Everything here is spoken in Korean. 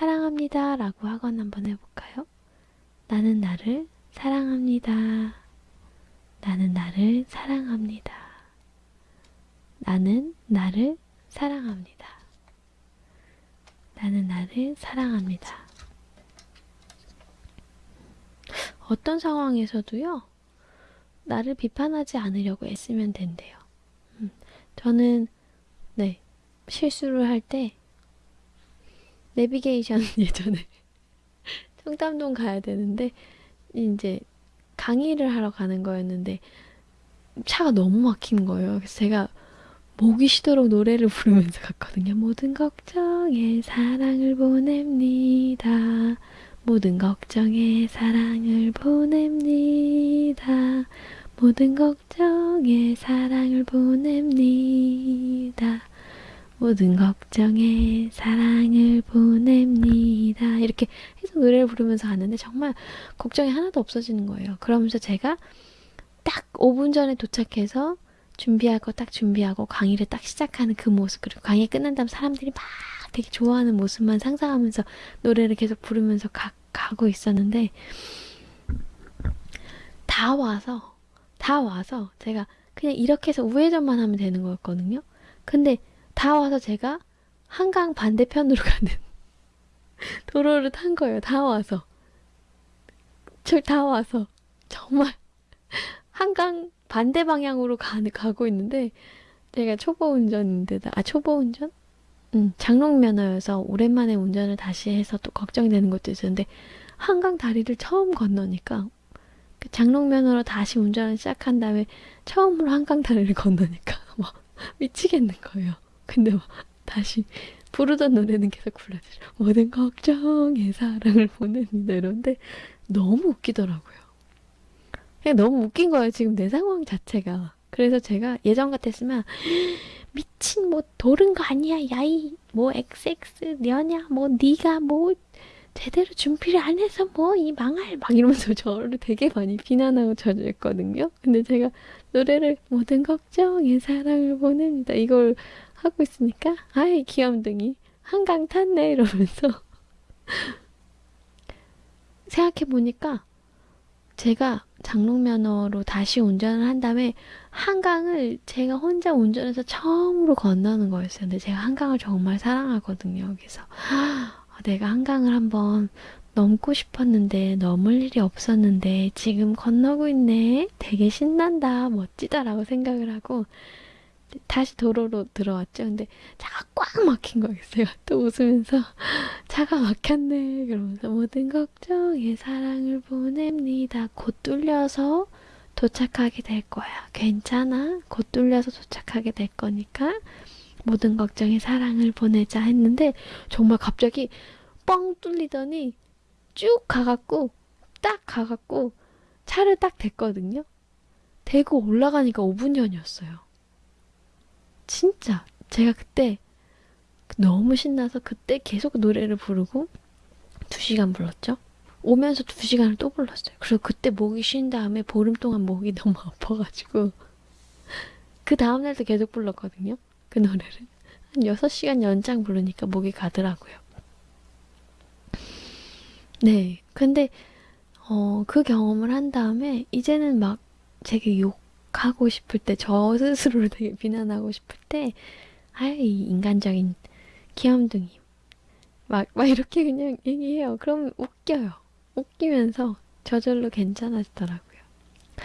사랑합니다 라고 하건 한번 해볼까요? 나는 나를 사랑합니다. 나는 나를 사랑합니다. 나는 나를 사랑합니다. 나는 나를 사랑합니다. 어떤 상황에서도요, 나를 비판하지 않으려고 애쓰면 된대요. 음, 저는, 네, 실수를 할 때, 내비게이션 예전에 청담동 가야 되는데, 이제 강의를 하러 가는 거였는데, 차가 너무 막힌 거예요. 그래서 제가 목이 쉬도록 노래를 부르면서 갔거든요. 모든 걱정에 사랑을 보냅니다. 모든 걱정에 사랑을 보냅니다. 모든 걱정에 사랑을 보냅니다. 모든 걱정에 사랑을 보냅니다. 이렇게 해서 노래를 부르면서 가는데 정말 걱정이 하나도 없어지는 거예요. 그러면서 제가 딱 5분 전에 도착해서 준비할 거 딱 준비하고 강의를 딱 시작하는 그 모습 그리고 강의 끝난 다음 사람들이 막 되게 좋아하는 모습만 상상하면서 노래를 계속 부르면서 가, 가고 있었는데 다 와서 다 와서 제가 그냥 이렇게 해서 우회전만 하면 되는 거였거든요. 근데 다 와서 제가 한강 반대편으로 가는 도로를 탄 거예요. 다 와서 저다 와서 정말 한강 반대 방향으로 가, 가고 있는데 제가 초보 운전인데다 아 초보 운전? 음, 장롱 면허여서 오랜만에 운전을 다시 해서 또 걱정이 되는 것도 있었는데 한강 다리를 처음 건너니까 그 장롱 면허로 다시 운전을 시작한 다음에 처음으로 한강 다리를 건너니까 막 미치겠는 거예요. 근데 막 다시 부르던 노래는 계속 불러주죠. 모든 걱정에 사랑을 보냅니다. 이런데 너무 웃기더라고요. 그냥 너무 웃긴 거예요. 지금 내 상황 자체가. 그래서 제가 예전 같았으면 미친 뭐 도른 거 아니야 야이 뭐 XX 년야 뭐 네가 뭐 제대로 준비를 안 해서 뭐 이 망할 막 이러면서 저를 되게 많이 비난하고 저주했거든요. 근데 제가 노래를 모든 걱정에 사랑을 보냅니다 이걸 하고 있으니까 아이 귀염둥이 한강 탔네 이러면서 생각해 보니까 제가 장롱 면허로 다시 운전을 한 다음에 한강을 제가 혼자 운전해서 처음으로 건너는 거였어요. 근데 제가 한강을 정말 사랑하거든요. 그래서 아, 내가 한강을 한번 넘고 싶었는데 넘을 일이 없었는데 지금 건너고 있네. 되게 신난다. 멋지다라고 생각을 하고 다시 도로로 들어왔죠. 근데 차가 꽉 막힌. 제가 또 웃으면서 차가 막혔네. 그러면서 모든 걱정에 사랑을 보냅니다. 곧 뚫려서 도착하게 될 거야. 괜찮아. 곧 뚫려서 도착하게 될 거니까 모든 걱정에 사랑을 보내자 했는데 정말 갑자기 뻥 뚫리더니 쭉 가갖고 딱 가갖고 차를 딱 댔거든요. 대고 올라가니까 5분 전이었어요. 진짜 제가 그때 너무 신나서 그때 계속 노래를 부르고 2시간 불렀죠. 오면서 2시간을 또 불렀어요. 그리고 그때 목이 쉰 다음에 보름 동안 목이 너무 아파가지고 그 다음날도 계속 불렀거든요. 그 노래를. 한 6시간 연장 부르니까 목이 가더라고요. 네. 근데 어, 그 경험을 한 다음에 이제는 막 제게 욕 하고 싶을 때, 저 스스로를 되게 비난하고 싶을 때, 아이, 인간적인 귀염둥이. 막, 막 이렇게 그냥 얘기해요. 그럼 웃겨요. 웃기면서 저절로 괜찮아지더라고요.